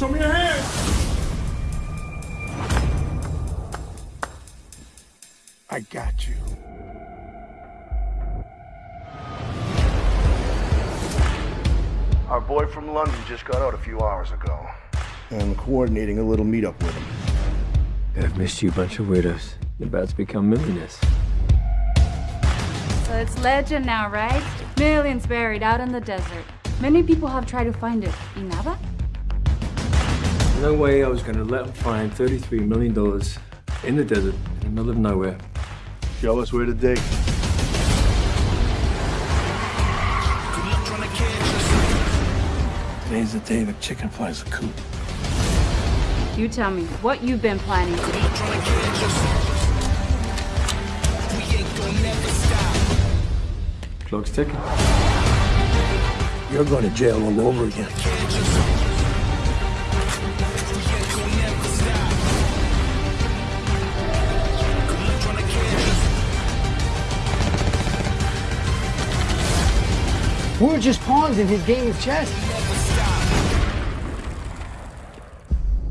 Show me your hand. I got you. Our boy from London just got out a few hours ago. I'm coordinating a little meetup with him. I've missed you a bunch of weirdos. You're about to become millionaires. So it's legend now, right? Millions buried out in the desert. Many people have tried to find it. Inaba? No way I was gonna let them find $33 million in the desert in the middle of nowhere. Show us where to dig. Today's the day the chicken flies the coop. You tell me what you've been planning to do. Clock's ticking. You're going to jail all over again. We're just pawns in his game of chess.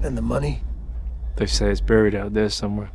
And the money? They say it's buried out there somewhere.